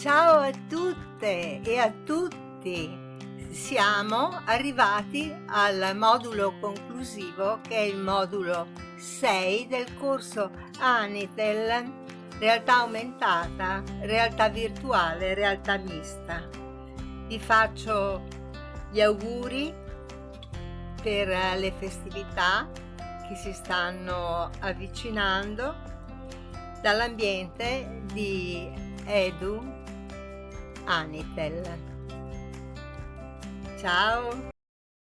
Ciao a tutte e a tutti! Siamo arrivati al modulo conclusivo che è il modulo 6 del corso Anitel Realtà aumentata, realtà virtuale, realtà mista. Vi faccio gli auguri per le festività che si stanno avvicinando dall'ambiente di Edu Anitel. Ciao!